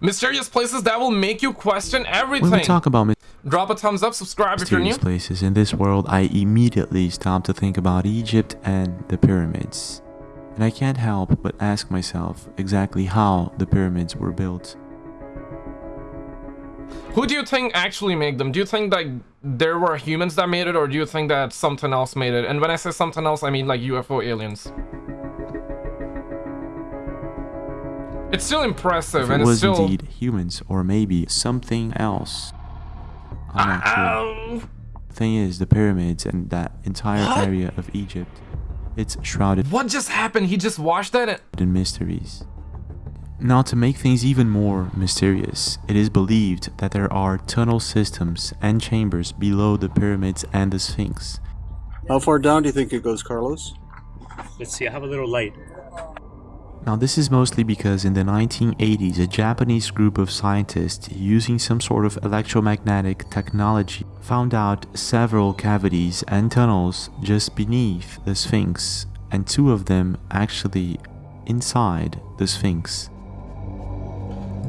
Mysterious places that will make you question everything. When we talk about Drop a thumbs up, subscribe if you're new. mysterious places in this world, I immediately stop to think about Egypt and the pyramids. And I can't help but ask myself exactly how the pyramids were built. Who do you think actually made them? Do you think that there were humans that made it or do you think that something else made it? And when I say something else, I mean like UFO aliens. It's still impressive If and it it's was still... indeed humans or maybe something else. I'm not sure. Ow. The thing is, the pyramids and that entire What? area of Egypt, it's shrouded What just happened? He just washed that and... in mysteries. Now, to make things even more mysterious, it is believed that there are tunnel systems and chambers below the pyramids and the Sphinx. How far down do you think it goes, Carlos? Let's see, I have a little light. Now, this is mostly because in the 1980s, a Japanese group of scientists using some sort of electromagnetic technology found out several cavities and tunnels just beneath the Sphinx, and two of them actually inside the Sphinx.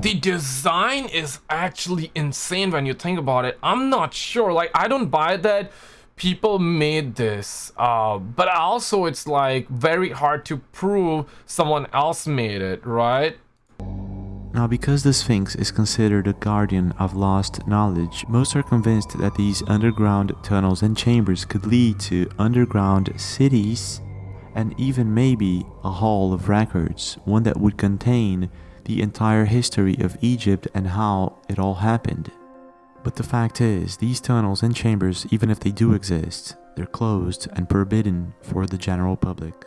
The design is actually insane when you think about it. I'm not sure. Like, I don't buy that people made this. Uh, but also, it's like very hard to prove someone else made it, right? Now, because the Sphinx is considered a guardian of lost knowledge, most are convinced that these underground tunnels and chambers could lead to underground cities and even maybe a hall of records, one that would contain the entire history of Egypt and how it all happened. But the fact is, these tunnels and chambers, even if they do exist, they're closed and forbidden for the general public.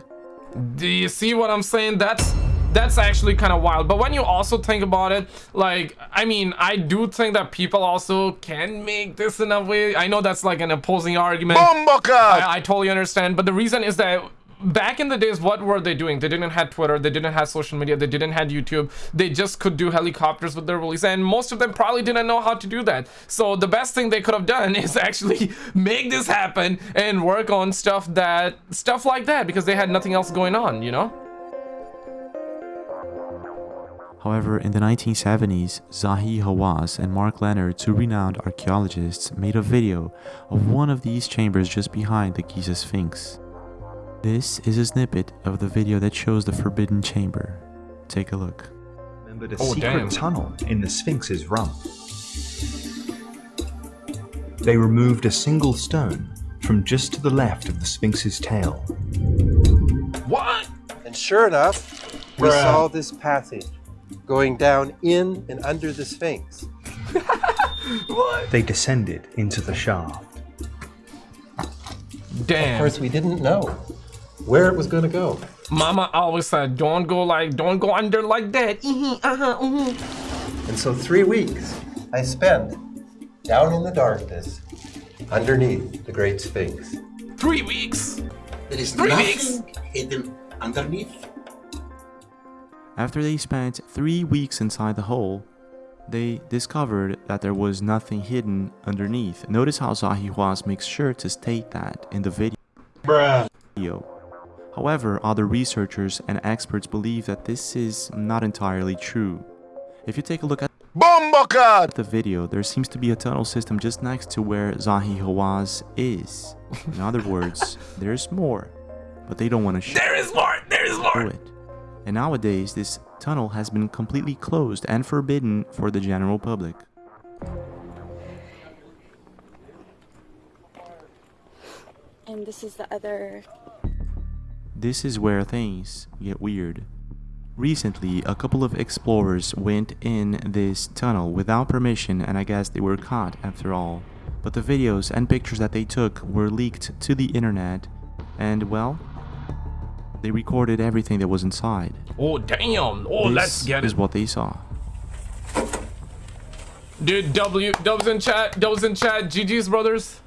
Do you see what I'm saying? That's that's actually kind of wild. But when you also think about it, like, I mean, I do think that people also can make this in a way. I know that's like an opposing argument. I, I totally understand. But the reason is that back in the days, what were they doing? They didn't have Twitter. They didn't have social media. They didn't have YouTube. They just could do helicopters with their release. And most of them probably didn't know how to do that. So the best thing they could have done is actually make this happen and work on stuff that, stuff like that because they had nothing else going on, you know? However, in the 1970s, Zahi Hawass and Mark Leonard, two renowned archaeologists, made a video of one of these chambers just behind the Giza Sphinx. This is a snippet of the video that shows the forbidden chamber. Take a look. remembered a Oh, secret damn. tunnel in the Sphinx's rump. They removed a single stone from just to the left of the Sphinx's tail. What? And sure enough, we saw this passage going down in and under the Sphinx. What? They descended into the shaft. Damn. Of course, we didn't know where it was going to go. Mama always said, don't go like, don't go under like that. Mhm, uh-huh, mhm. And so, three weeks I spent down in the darkness underneath the Great Sphinx. Three weeks. There is Three nothing weeks. hidden underneath. After they spent three weeks inside the hole, they discovered that there was nothing hidden underneath. Notice how Zahi Hawass makes sure to state that in the video. video. However, other researchers and experts believe that this is not entirely true. If you take a look at the video, there seems to be a tunnel system just next to where Zahi Hawass is. In other words, there's more, but they don't want to show There is more. There is more. it. And nowadays, this tunnel has been completely closed and forbidden for the general public. And this is the other. This is where things get weird. Recently, a couple of explorers went in this tunnel without permission and I guess they were caught after all. But the videos and pictures that they took were leaked to the internet and well, they recorded everything that was inside. Oh, damn. Oh, this let's get this is what they saw. Dude, W, Dubs in chat, Dubs in chat, GG's brothers.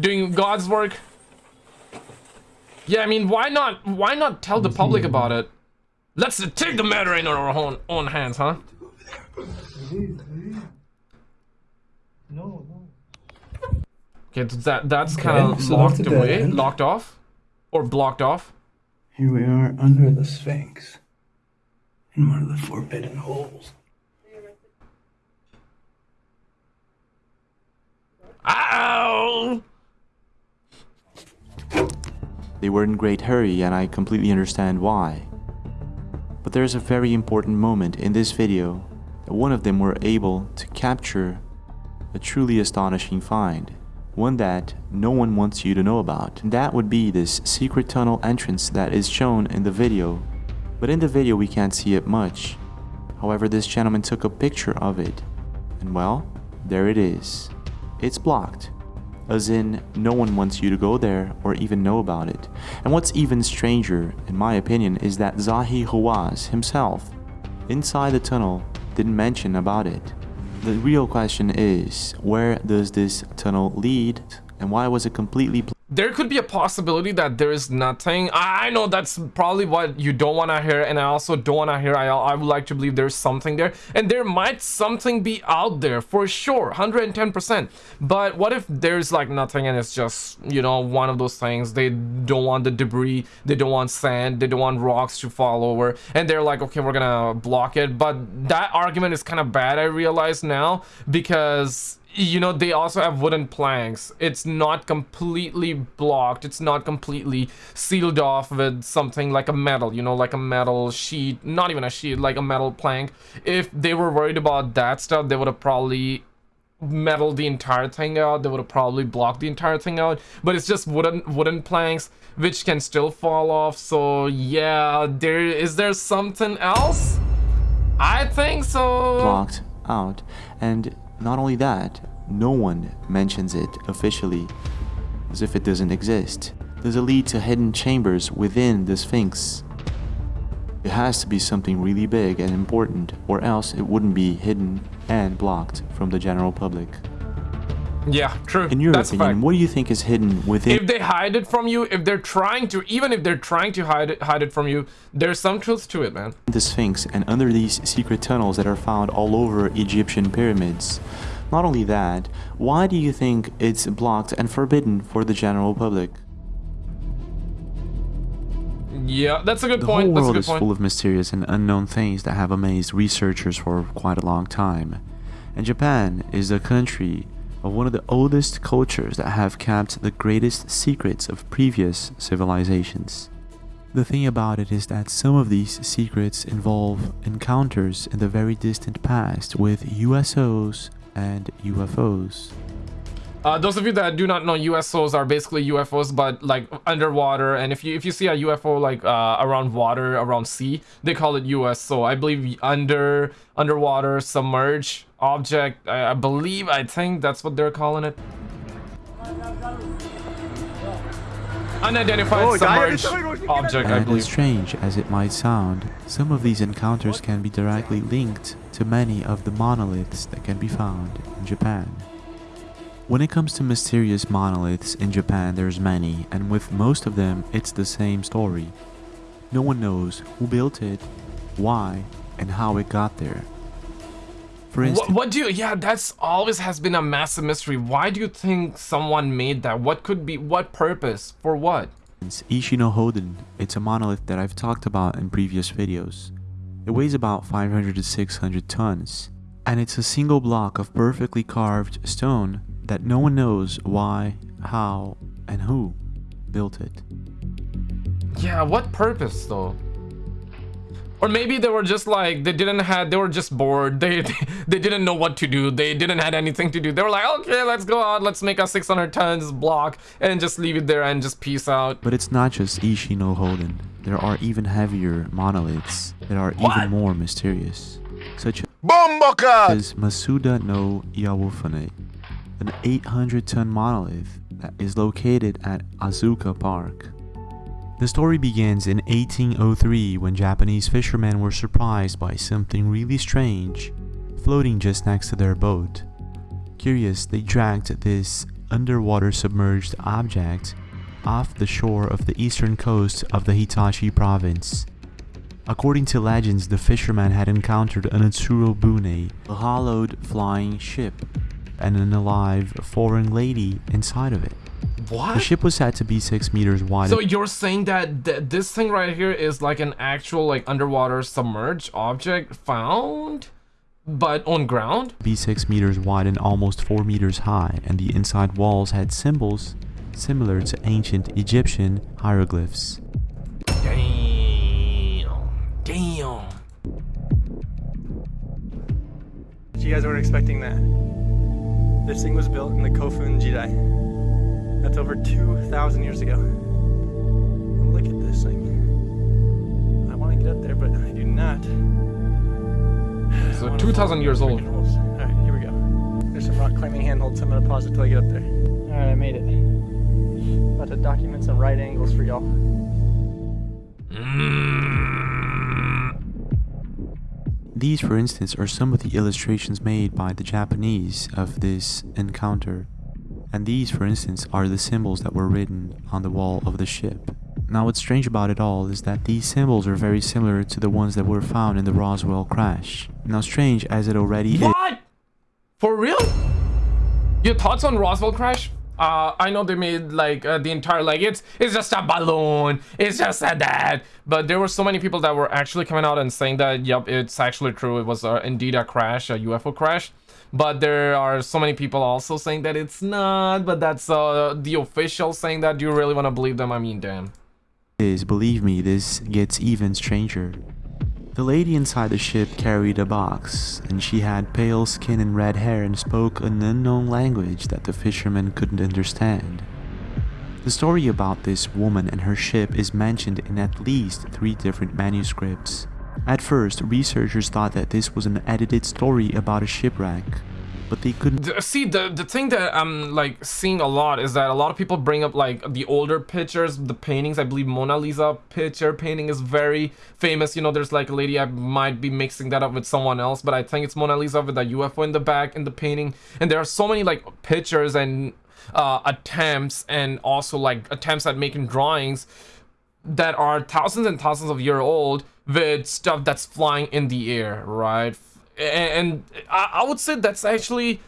Doing God's work. Yeah, I mean, why not? Why not tell the public mm-hmm. about it? Let's take the matter in our own own hands, huh? No, no. Okay, that that's kind of okay, so locked away, end. locked off, or blocked off. Here we are under the Sphinx, in one of the forbidden holes. Ow! They were in great hurry and I completely understand why. But there's a very important moment in this video that one of them were able to capture a truly astonishing find. One that no one wants you to know about. And that would be this secret tunnel entrance that is shown in the video. But in the video we can't see it much. However, this gentleman took a picture of it. And well, there it is. It's blocked. As in, no one wants you to go there or even know about it. And what's even stranger, in my opinion, is that Zahi Hawass himself, inside the tunnel, didn't mention about it. The real question is, where does this tunnel lead and why was it completely there could be a possibility that there is nothing. I know that's probably what you don't want to hear and i also don't want to hear I, I would like to believe there's something there. And there might something be out there for sure 110 percent. But what if there's like nothing and it's just you know one of those things? They don't want the debris they don't want sand they don't want rocks to fall over. And they're like okay we're gonna block it. But that argument is kind of bad i realize now because you know they also have wooden planks. It's not completely blocked. It's not completely sealed off with something like a metal you know like a metal sheet. Not even a sheet like a metal plank. If they were worried about that stuff they would have probably metal the entire thing out. They would have probably blocked the entire thing out. But it's just wooden wooden planks which can still fall off. So yeah there is there something else? I think so. Blocked out. And not only that, no one mentions it officially, as if it doesn't exist. Does it lead to hidden chambers within the Sphinx? It has to be something really big and important, or else it wouldn't be hidden and blocked from the general public. Yeah, true. In your That's opinion, what do you think is hidden within? If they hide it from you, if they're trying to, even if they're trying to hide it, hide it from you, there's some truth to it, man. The Sphinx and under these secret tunnels that are found all over Egyptian pyramids. Not only that, why do you think it's blocked and forbidden for the general public? Yeah, that's a good the point. The whole world is point. full of mysterious and unknown things that have amazed researchers for quite a long time. And Japan is a country of one of the oldest cultures that have kept the greatest secrets of previous civilizations. The thing about it is that some of these secrets involve encounters in the very distant past with USOs and UFOs. Uh, those of you that do not know, USOs are basically UFOs, but like underwater. And if you if you see a UFO like uh, around water, around sea, they call it USO. I believe under underwater submerged object. I, I believe I think that's what they're calling it. Unidentified oh, submerged object. And as strange as it might sound, some of these encounters can be directly linked to many of the monoliths that can be found in Japan. When it comes to mysterious monoliths in Japan, there's many, and with most of them, it's the same story. No one knows who built it, why, and how it got there. For instance, what, what, do you? Yeah, that's always has been a massive mystery. Why do you think someone made that? What could be? What purpose? For what? It's Ishino Hoden. It's a monolith that I've talked about in previous videos. It weighs about 500 to 600 tons, and it's a single block of perfectly carved stone that no one knows why, how, and who built it. Yeah, what purpose though? Or maybe they were just like, they didn't have, they were just bored. They, they, they didn't know what to do. They didn't had anything to do. They were like, okay, let's go out. Let's make a 600 tons block and just leave it there and just peace out. But it's not just Ishino Hoden. There are even heavier monoliths that are what? even more mysterious. Such as Masuda no Iwafune, an 800 ton monolith that is located at Asuka Park. The story begins in 1803 when Japanese fishermen were surprised by something really strange floating just next to their boat. Curious, they dragged this underwater submerged object off the shore of the eastern coast of the Hitachi province. According to legends, the fishermen had encountered an Utsuro Bune, a hollowed flying ship, and an alive foreign lady inside of it. What? The ship was said to be six meters wide. So you're saying that th this thing right here is like an actual like underwater submerged object found, but on ground? Be six meters wide and almost four meters high, and the inside walls had symbols similar to ancient Egyptian hieroglyphs. Damn. Damn. You guys weren't expecting that. This thing was built in the Kofun Jidai. That's over 2,000 years ago. Look at this thing. I want to get up there, but I do not. So 2,000 years old. Alright, here we go. There's some rock climbing handholds, so I'm gonna pause it till I get up there. Alright, I made it. About to document some right angles for y'all. Mm. These, for instance, are some of the illustrations made by the Japanese of this encounter. And these, for instance, are the symbols that were written on the wall of the ship. Now, what's strange about it all is that these symbols are very similar to the ones that were found in the Roswell crash. Now, strange as it already is. What? For real? Your thoughts on Roswell crash? Uh, I know they made like uh, the entire like it's it's just a balloon, it's just a that. But there were so many people that were actually coming out and saying that yep, it's actually true. It was uh, indeed a crash, a UFO crash. But there are so many people also saying that it's not. But that's uh, the official saying that. Do you really want to believe them? I mean, damn. is, believe me, this gets even stranger. The lady inside the ship carried a box, and she had pale skin and red hair and spoke an unknown language that the fishermen couldn't understand. The story about this woman and her ship is mentioned in at least three different manuscripts. At first, researchers thought that this was an edited story about a shipwreck, but they couldn't see the the thing that i'm like seeing a lot is that a lot of people bring up like the older pictures the paintings. I believe mona lisa picture painting is very famous. You know there's like a lady i might be mixing that up with someone else but i think it's mona lisa with a ufo in the back in the painting. And there are so many like pictures and uh attempts and also like attempts at making drawings that are thousands and thousands of year old with stuff that's flying in the air right and, I, I would say that's actually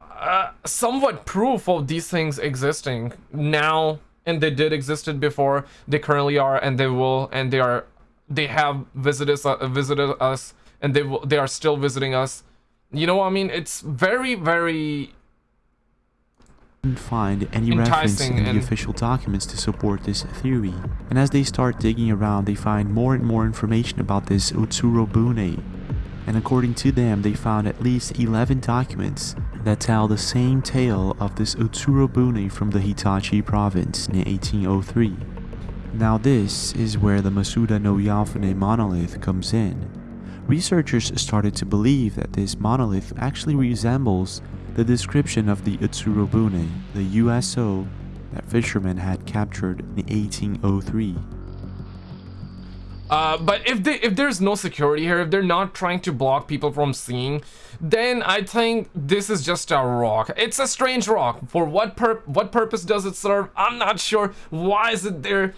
uh, somewhat proof of these things existing now and they did existed before they currently are and they will and they are they have visited us, uh, visited us and they will they are still visiting us you know what i mean it's very very find any reference in the official documents to support this theory. And as they start digging around, they find more and more information about this Utsuro Bune. And according to them, they found at least 11 documents that tell the same tale of this Utsuro Bune from the Hitachi province in 1803. Now this is where the Masuda no Iwafune monolith comes in. Researchers started to believe that this monolith actually resembles the description of the Utsurobune, the USO that fishermen had captured in 1803. Uh, but if they if there's no security here, if they're not trying to block people from seeing, then I think this is just a rock. It's a strange rock. For what pur what purpose does it serve? I'm not sure. Why is it there?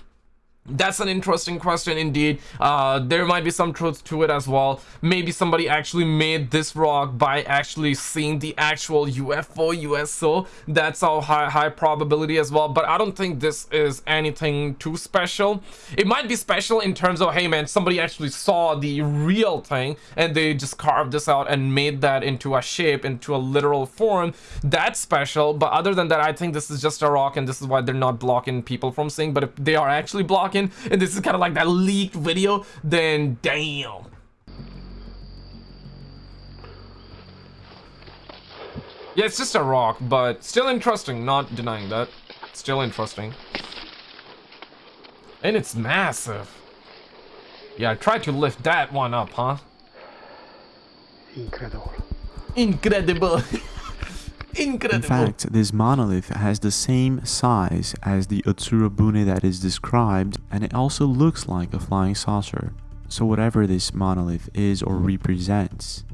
That's an interesting question indeed. Uh, there might be some truth to it as well. Maybe somebody actually made this rock by actually seeing the actual UFO, USO. That's a high, high probability as well. But I don't think this is anything too special. It might be special in terms of, hey man, somebody actually saw the real thing and they just carved this out and made that into a shape, into a literal form. That's special. But other than that, I think this is just a rock and this is why they're not blocking people from seeing. But if they are actually blocking, and this is kind of like that leaked video, then damn. Yeah, it's just a rock, but still interesting, not denying that. Still interesting. And it's massive. Yeah, try to lift that one up, huh? Incredible. Incredible. In fact, this monolith has the same size as the Utsurobune that is described, and it also looks like a flying saucer. So whatever this monolith is or represents,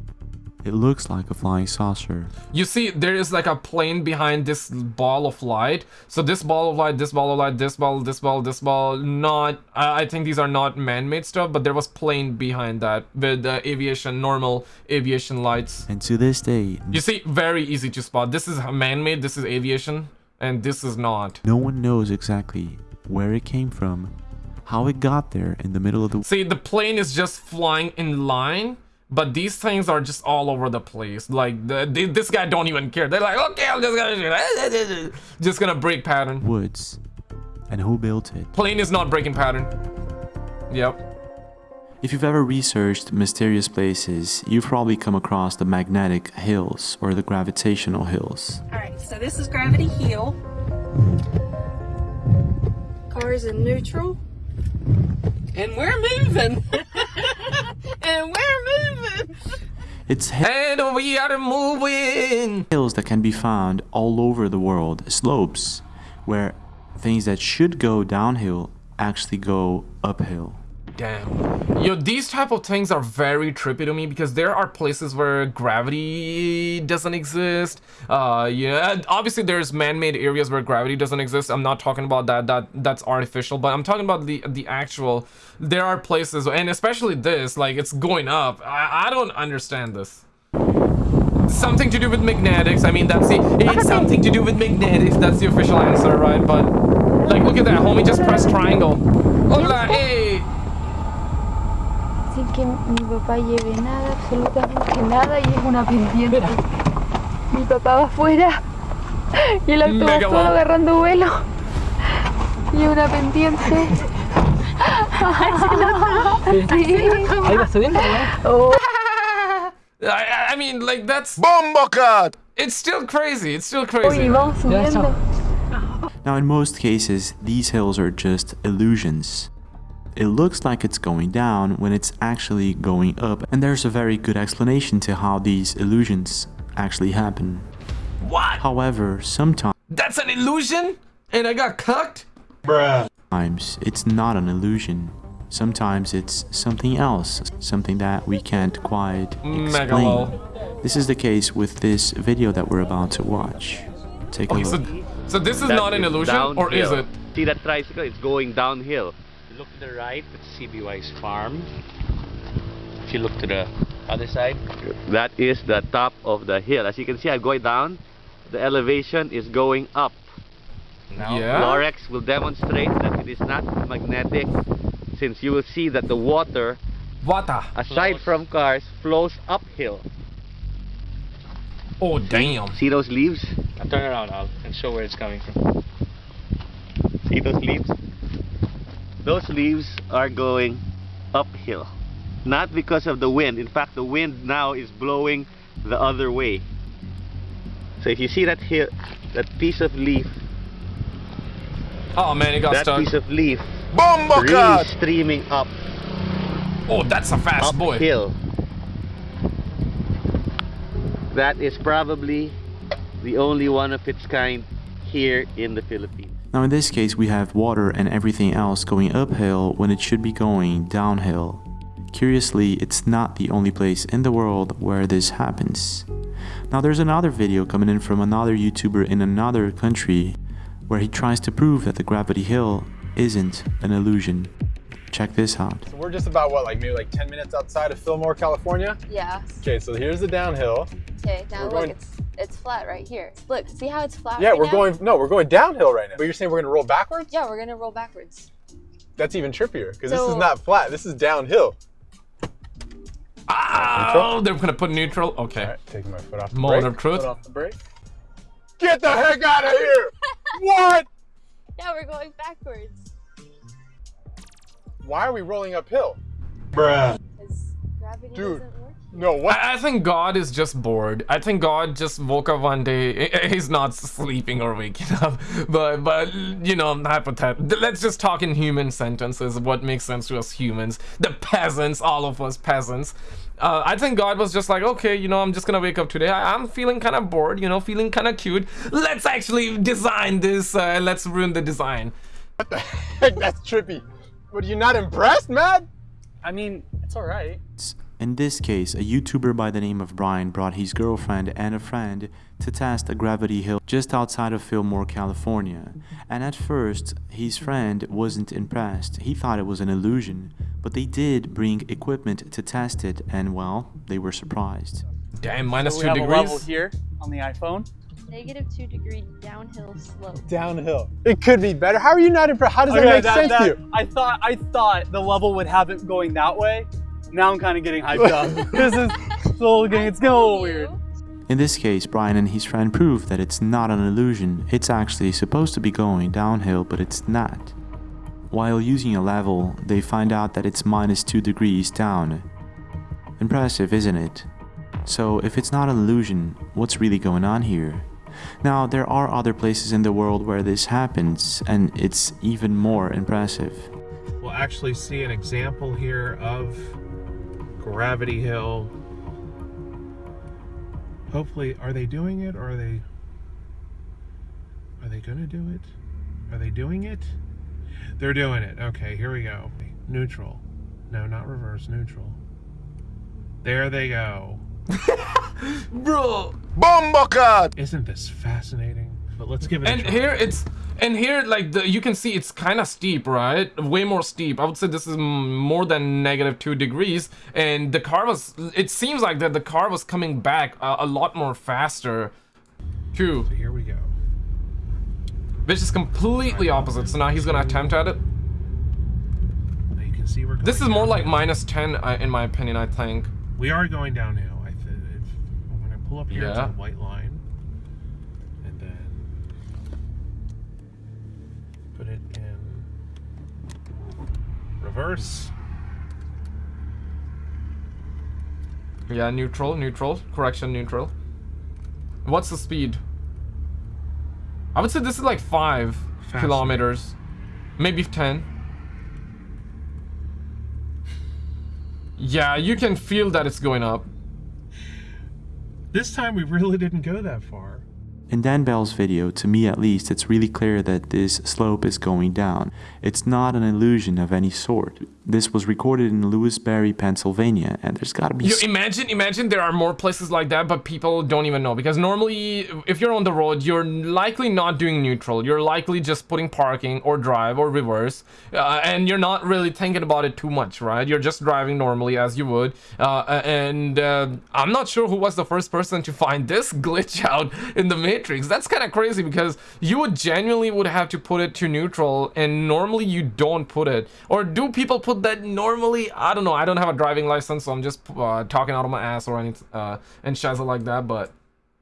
it looks like a flying saucer. You see, there is like a plane behind this ball of light. So this ball of light, this ball of light, this ball, this ball, this ball, not, I I think these are not man-made stuff, but there was plane behind that with uh, aviation, normal aviation lights. And to this day, You see, very easy to spot. This is man-made, this is aviation, and this is not. no one knows exactly where it came from, how it got there in the middle of the See, the plane is just flying in line But these things are just all over the place. Like the, the, this guy don't even care. They're like, okay, I'm just gonna just gonna break pattern. Woods. And who built it? Plane is not breaking pattern. Yep. If you've ever researched mysterious places, you've probably come across the magnetic hills or the gravitational hills. Alright, so this is Gravity Hill. Cars in neutral. And we're moving. It's And we are moving. hills that can be found all over the world, slopes where things that should go downhill actually go uphill. Damn. Yo, these type of things are very trippy to me because there are places where gravity doesn't exist. Uh, yeah, obviously there's man-made areas where gravity doesn't exist. I'm not talking about that. That that's artificial, but I'm talking about the the actual. There are places, and especially this, like it's going up. I, I don't understand this. Something to do with magnetics. I mean, that's the. It's something to do with magnetics. That's the official answer, right? But like, look at that, homie. Just press triangle. Hola, hey. Que mi papá lleve nada, absolutamente nada, y es una pendiente. Mi papá va afuera y el auto va solo agarrando vuelo. Y es una pendiente. Ahí va subiendo, Oh, I, I mean, like that's Bombocat! it's still crazy. It's still crazy. vamos subiendo. Now, in most cases, these hills are just illusions. It looks like it's going down when it's actually going up, and there's a very good explanation to how these illusions actually happen. What? However, sometimes That's an illusion? And I got cucked? Bruh. Sometimes it's not an illusion. Sometimes it's something else, something that we can't quite explain. lol. This is the case with this video that we're about to watch. Take a Okay, look. so, so this is That not an is illusion, or is it? See that tricycle? It's going downhill. If you look to the right, it's CBY's farm. If you look to the other side, That is the top of the hill. As you can see, I'm going down. The elevation is going up. now Yeah. Lorex will demonstrate that it is not magnetic since you will see that the water, Water. aside Flows. from cars, flows uphill. Oh, damn. See those leaves? I'll turn around Al, and show where it's coming from. See those leaves? Those leaves are going uphill. Not because of the wind. In fact, the wind now is blowing the other way. So if you see that hill, that piece of leaf, Oh man, it got that stuck. piece of leaf really Bombocat! streaming up Oh, that's a fast boy. uphill. That is probably the only one of its kind here in the Philippines. Now in this case we have water and everything else going uphill when it should be going downhill. Curiously, it's not the only place in the world where this happens. Now there's another video coming in from another YouTuber in another country where he tries to prove that the gravity hill isn't an illusion. Check this out. So we're just about what, like maybe like 10 minutes outside of Fillmore, California? Yeah. Okay, so here's the downhill. Okay, now We're look, going- it's it's flat right here. Look, see how it's flat Yeah, right we're now? going, no, we're going downhill right now. But you're saying we're gonna roll backwards? Yeah, we're gonna roll backwards. That's even trippier, because this is not flat, this is downhill. Ah! Oh, they're gonna put neutral. Okay. All right, taking my foot off the Moment brake. of truth. Foot off the brake. Get the heck out of here! what? Yeah, we're going backwards. Why are we rolling uphill? Bruh. Because gravity Dude. doesn't work. No, what? I, I think God is just bored. I think God just woke up one day. I- I- He's not sleeping or waking up, but but you know, hypothetical. Let's just talk in human sentences. What makes sense to us humans, the peasants, all of us peasants. Uh, I think God was just like, okay, you know, I'm just gonna wake up today. I, I'm feeling kind of bored, you know, feeling kind of cute. Let's actually design this. Uh, let's ruin the design. Heck, that's trippy. But you're not impressed, man? I mean, it's all right. In this case, a YouTuber by the name of Brian brought his girlfriend and a friend to test a gravity hill just outside of Fillmore, California. And at first, his friend wasn't impressed. He thought it was an illusion. But they did bring equipment to test it, and well, they were surprised. Damn, minus So we two have a level degrees. here on the iPhone. Negative two degree downhill slope. Downhill. It could be better. How are you not impressed? How does that Okay, make sense to you? I thought I thought the level would have it going that way, Now I'm kind of getting hyped up. this is it's a getting, it's getting a little weird. In this case, Brian and his friend prove that it's not an illusion, it's actually supposed to be going downhill, but it's not. While using a level, they find out that it's minus 2 degrees down. Impressive, isn't it? So if it's not an illusion, what's really going on here? Now, there are other places in the world where this happens, and it's even more impressive. We'll actually see an example here of Gravity Hill. Hopefully, are they doing it or are they are they gonna do it? Are they doing it? They're doing it. Okay, here we go. Neutral. No, not reverse, neutral. There they go. Bro. Bombocat! Isn't this fascinating? But let's give it and a try. here it's and here like the, you can see it's kind of steep right? Way more steep. I would say this is more than negative two degrees. And the car was it seems like that the car was coming back a, a lot more faster. Too so here we go. Which is completely opposite. So now he's gonna attempt at it. Now you can see we're this is more like minus 10 uh, in my opinion i think. We are going downhill. I th- if, when I pull up here, it's Yeah. a white line, and then put it in reverse. yeah neutral neutral correction neutral what's the speed i would say this is like five Faster. kilometers maybe 10 yeah you can feel that it's going up This time we really didn't go that far. In Dan Bell's video, to me at least, it's really clear that this slope is going down. It's not an illusion of any sort. This was recorded in Lewisberry, Pennsylvania, and there's gotta be You imagine, imagine there are more places like that, but people don't even know because normally, if you're on the road, you're likely not doing neutral. You're likely just putting parking or drive or reverse, uh, and you're not really thinking about it too much, right? You're just driving normally as you would. Uh, and uh, I'm not sure who was the first person to find this glitch out in the Matrix. That's kind of crazy because you would genuinely would have to put it to neutral, and normally you don't put it. Or do people put that normally? I don't know. I don't have a driving license, so I'm just uh, talking out of my ass or anything uh, and shizzle like that. But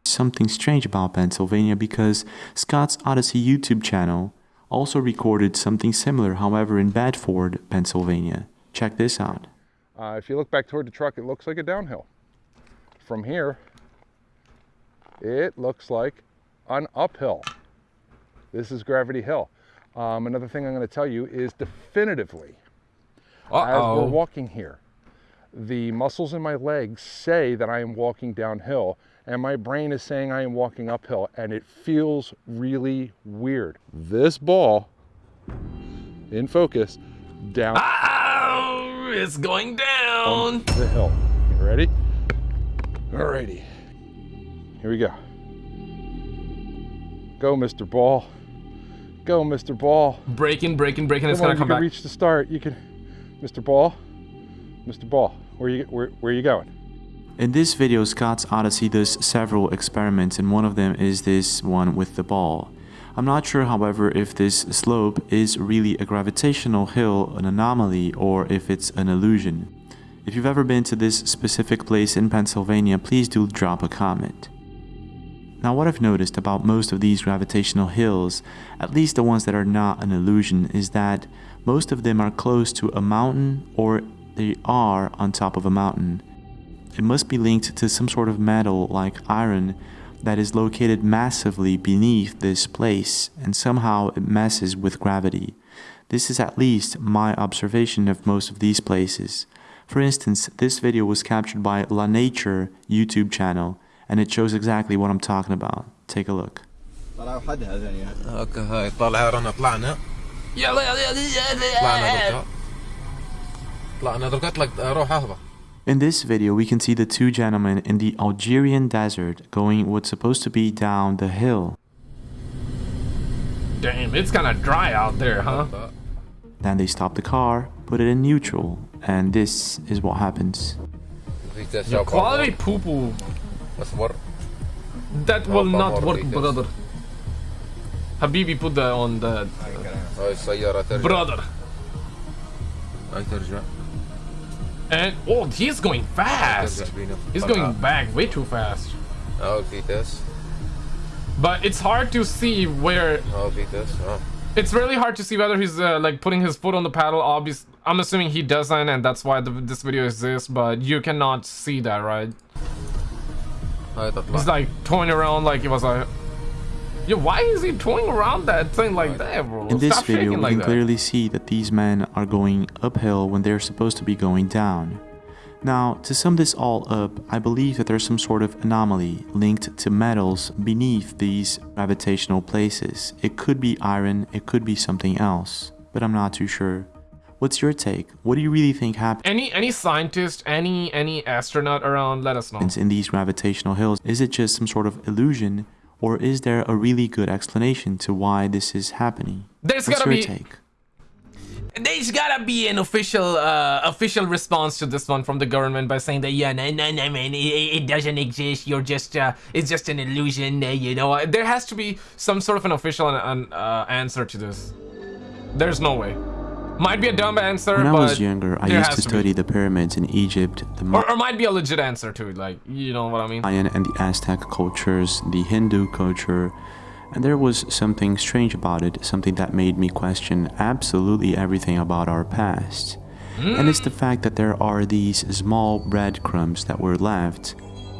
something strange about Pennsylvania because Scott's Odyssey YouTube channel also recorded something similar, however, in Bedford, Pennsylvania. Check this out. Uh, if you look back toward the truck, it looks like a downhill. From here, it looks like an uphill. This is Gravity Hill. Um, another thing I'm going to tell you is definitively, as Uh-oh. we're walking here, the muscles in my legs say that I am walking downhill, and my brain is saying I am walking uphill, and it feels really weird. This ball, in focus, down oh, it's going down. the hill. You ready? Alrighty. Here we go. Go, Mr. Ball. Go, Mr. Ball. Breaking, breaking, breaking. It's Come on, gonna come you can back. reach the start. You can, Mr. Ball. Mr. Ball, where you where, where you going? In this video, Scott's Odyssey does several experiments, and one of them is this one with the ball. I'm not sure, however, if this slope is really a gravitational hill, an anomaly, or if it's an illusion. If you've ever been to this specific place in Pennsylvania, please do drop a comment. Now what I've noticed about most of these gravitational hills, at least the ones that are not an illusion, is that most of them are close to a mountain or they are on top of a mountain. It must be linked to some sort of metal like iron that is located massively beneath this place and somehow it messes with gravity. This is at least my observation of most of these places. For instance, this video was captured by La Nature YouTube channel and it shows exactly what I'm talking about. Take a look. In this video we can see the two gentlemen in the Algerian desert going what's supposed to be down the hill. Damn, it's kinda dry out there, huh? Then they stop the car, put it in neutral, and this is what happens. Quality poo poo. That will not work, brother. Habibi, put that on the. هاي السيارة ترجع Brother. هاي ترجع And oh, he's going fast. He's going back way too fast. Oh, Vitas. But it's hard to see where. Oh, Vitas. Oh. It's really hard to see whether he's uh, like putting his foot on the paddle. Obvious. I'm assuming he doesn't, and that's why the, this video exists. But you cannot see that, right? He's like toying around like it was a. yeah, why is he toying around that thing like that, bro? In this Stop video, shaking we like can that. clearly see that these men are going uphill when they're supposed to be going down. Now, to sum this all up, I believe that there's some sort of anomaly linked to metals beneath these gravitational places. It could be iron, it could be something else, but I'm not too sure. What's your take? What do you really think happened? Any any scientist, any any astronaut around, let us know. in these gravitational hills? Is it just some sort of illusion, or is there a really good explanation to why this is happening? There's What's gotta your be- take? There's gotta be an official uh, official response to this one from the government by saying that yeah, no, no, no, man, it, it doesn't exist. You're just uh, it's just an illusion. Uh, you know, there has to be some sort of an official an, uh, answer to this. There's no way. Might be a dumb answer, When I was younger, I used to be. study the pyramids in Egypt, the or, or might be a legit answer to it. Like you know what I mean? Mayan and the Aztec cultures, the Hindu culture, and there was something strange about it, something that made me question absolutely everything about our past. And it's the hmm. fact that there are these small breadcrumbs that were left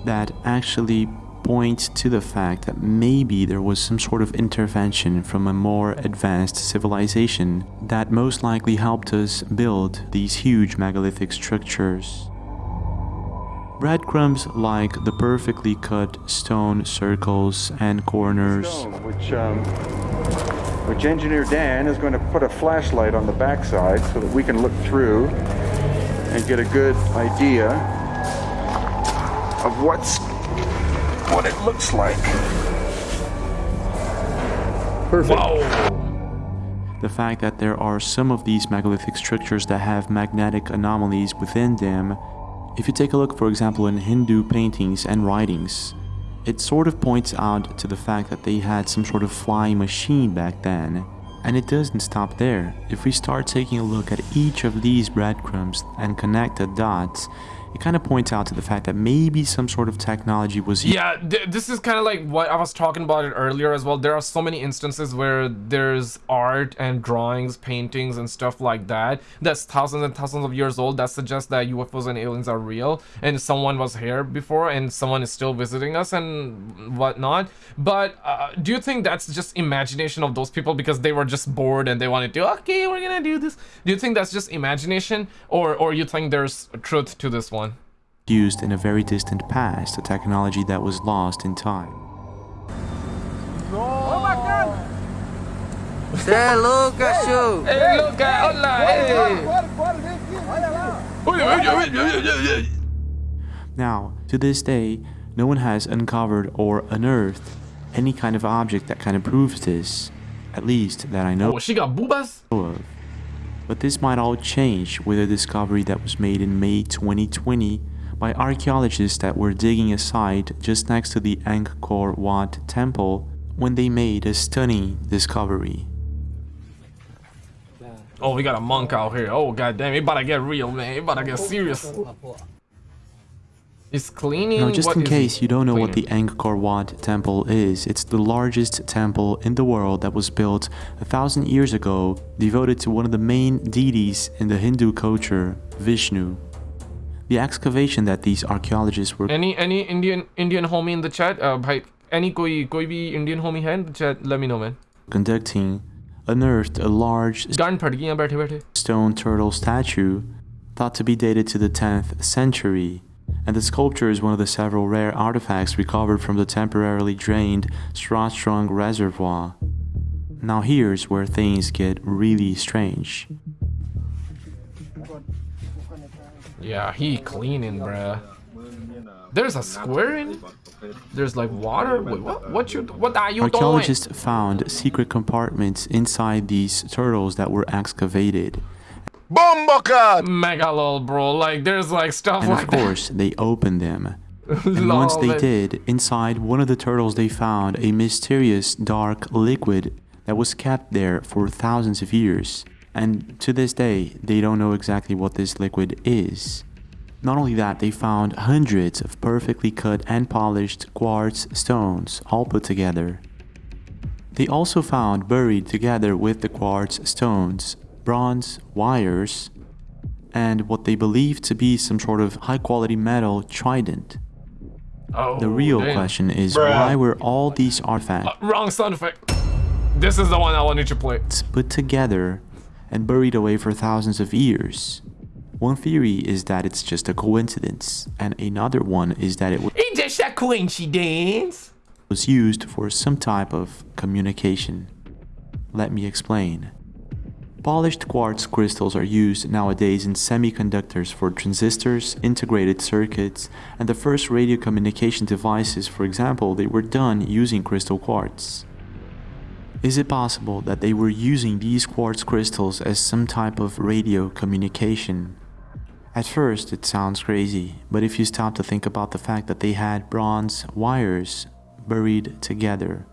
that actually point to the fact that maybe there was some sort of intervention from a more advanced civilization that most likely helped us build these huge megalithic structures. Breadcrumbs like the perfectly cut stone circles and corners. which um, which engineer Dan is going to put a flashlight on the backside so that we can look through and get a good idea of what's what it looks like. Perfect. The fact that there are some of these megalithic structures that have magnetic anomalies within them. If you take a look, for example, in Hindu paintings and writings, it sort of points out to the fact that they had some sort of flying machine back then. And it doesn't stop there. If we start taking a look at each of these breadcrumbs and connect the dots, it kind of points out to the fact that maybe some sort of technology was Yeah, th this is kind of like what I was talking about it earlier as well. There are so many instances where there's art and drawings, paintings, and stuff like that that's thousands and thousands of years old that suggests that UFOs and aliens are real and someone was here before and someone is still visiting us and whatnot. But uh, do you think that's just imagination of those people because they were just bored and they wanted to, okay, we're gonna do this? Do you think that's just imagination or, or you think there's truth to this one? Used in a very distant past, a technology that was lost in time. Oh my god! Say Luca shoot! Hey, Luca, hola, hey! Now, to this day, no one has uncovered or unearthed any kind of object that kind of proves this, at least that I know Oh, she got boobas? of. But this might all change with a discovery that was made in May 2020 by archaeologists that were digging a site just next to the Angkor Wat temple when they made a stunning discovery. Oh, we got a monk out here. Oh, goddamn, it about to get real, man. It about to get serious. It's cleaning. Now, just what in case you don't know what the Angkor Wat temple is, it's the largest temple in the world that was built a thousand years ago, devoted to one of the main deities in the Hindu culture, Vishnu the excavation that these archaeologists were... Any any Indian Indian homie in the chat? Uh, bhai, any koi, koi bhi Indian homie hai in the chat? Let me know, man. ...conducting unearthed a large stone turtle statue thought to be dated to the 10th century, and the sculpture is one of the several rare artifacts recovered from the temporarily drained Srah Srang Reservoir. Now here's where things get really strange. Yeah, he cleaning, bruh. There's a square in it? There's like water? Wait, what? What you? What are you doing? Archaeologists found secret compartments inside these turtles that were excavated, Bomboka! Mega lol, bro. Like, there's like stuff and like of course they opened them. And once they did, inside one of the turtles they found a mysterious dark liquid that was kept there for thousands of years. And to this day, they don't know exactly what this liquid is. Not only that, they found hundreds of perfectly cut and polished quartz stones all put together. They also found buried together with the quartz stones bronze wires and what they believe to be some sort of high quality metal trident. Oh, the real damn. question is Bruh. why were all these artifacts uh, Wrong sound effect. This is the one I wanted to play. put together and buried away for thousands of years? One theory is that it's just a coincidence, and another one is that it was It's just a coincidence. was used for some type of communication. Let me explain. Polished quartz crystals are used nowadays in semiconductors for transistors, integrated circuits, and the first radio communication devices, for example, they were done using crystal quartz. Is it possible that they were using these quartz crystals as some type of radio communication? At first, it sounds crazy, but if you stop to think about the fact that they had bronze wires buried together.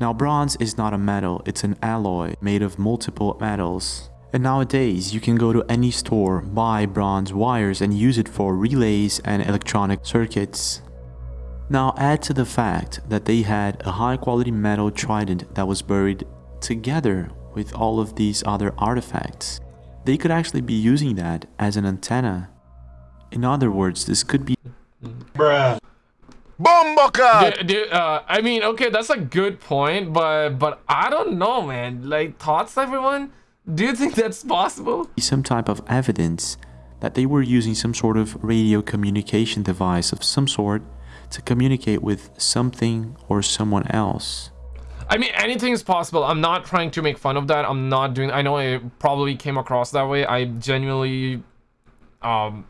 Now, bronze is not a metal, it's an alloy made of multiple metals. And nowadays, you can go to any store, buy bronze wires, and use it for relays and electronic circuits. Now, add to the fact that they had a high quality metal trident that was buried together with all of these other artifacts. They could actually be using that as an antenna. In other words, this could be Bruh. Bomboka! Dude, dude, uh, I mean, okay, that's a good point, but but I don't know, man. Like, thoughts, everyone? Do you think that's possible? some type of evidence that they were using some sort of radio communication device of some sort to communicate with something or someone else. I mean, anything is possible. I'm not trying to make fun of that. I'm not doing. I know it probably came across that way. I genuinely, um,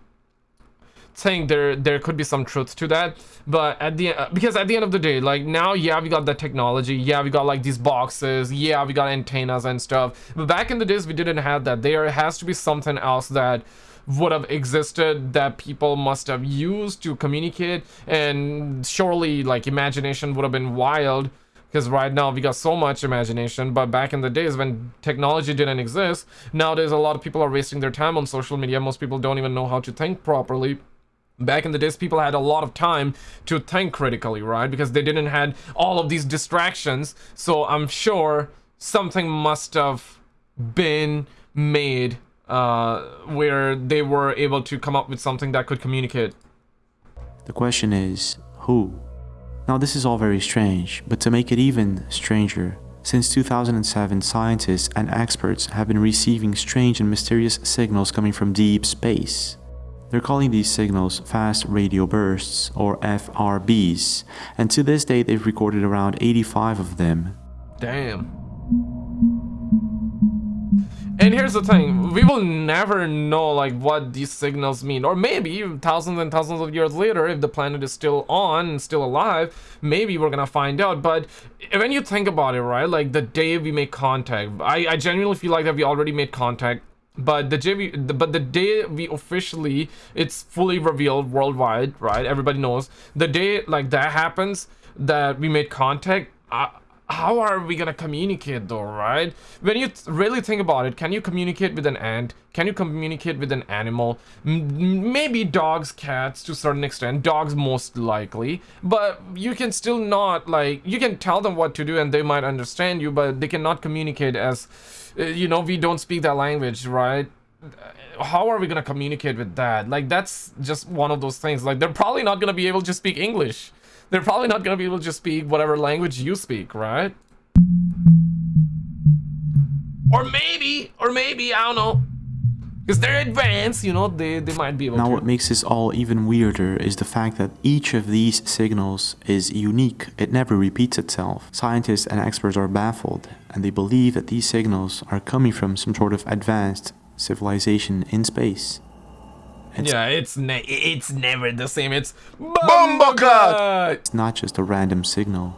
think there there could be some truth to that. But at the because at the end of the day, like now, yeah, we got the technology. Yeah, we got like these boxes. Yeah, we got antennas and stuff. But back in the days, we didn't have that. There has to be something else that would have existed that people must have used to communicate. And surely like imagination would have been wild because right now we got so much imagination. But back in the days when technology didn't exist nowadays a lot of people are wasting their time on social media. Most people don't even know how to think properly. Back in the days people had a lot of time to think critically right? Because they didn't had all of these distractions. So i'm sure something must have been made uh, where they were able to come up with something that could communicate The question is, who? Now this is all very strange, but to make it even stranger, since 2007 scientists and experts have been receiving strange and mysterious signals coming from deep space. They're calling these signals fast radio bursts, or FRBs, and to this day they've recorded around 85 of them. Damn. And here's the thing, we will never know like what these signals mean. Or maybe thousands and thousands of years later, if the planet is still on and still alive, maybe we're gonna find out. But when you think about it, right, like the day we make contact, I, I genuinely feel like that we already made contact. But the the, but the day we officially, it's fully revealed worldwide, right? Everybody knows. The day like that happens, that we made contact, how are we gonna communicate though right? When you really think about it can you communicate with an ant? Can you communicate with an animal? M maybe dogs cats to a certain extent dogs most likely but you can still not like you can tell them what to do and they might understand you but they cannot communicate as uh, you know we don't speak that language right? How are we gonna communicate with that? Like that's just one of those things. Like they're probably not gonna be able to speak english they're probably not gonna be able to speak whatever language you speak, right? Or maybe, or maybe, I don't know. Because they're advanced, you know, they, they might be able Now to. Now what makes this all even weirder is the fact that each of these signals is unique, it never repeats itself. Scientists and experts are baffled, and they believe that these signals are coming from some sort of advanced civilization in space. Yeah, it's ne it's never the same. It's Bumblegut! It's not just a random signal.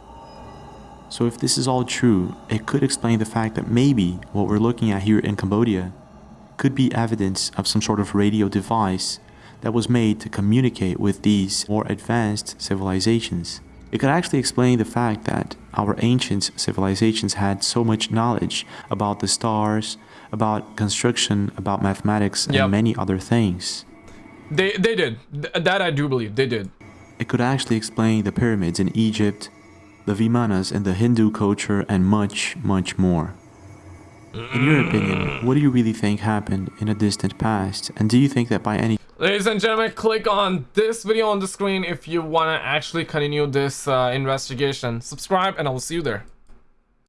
So if this is all true, it could explain the fact that maybe what we're looking at here in Cambodia could be evidence of some sort of radio device that was made to communicate with these more advanced civilizations. It could actually explain the fact that our ancient civilizations had so much knowledge about the stars, about construction, about mathematics, and Yep. many other things. They they did. Th that I do believe they did. It could actually explain the pyramids in Egypt, the Vimanas in the Hindu culture, and much, much more. In your opinion, what do you really think happened in a distant past? And do you think that by any Ladies and gentlemen, click on this video on the screen if you want to actually continue this uh, investigation. Subscribe and I will see you there.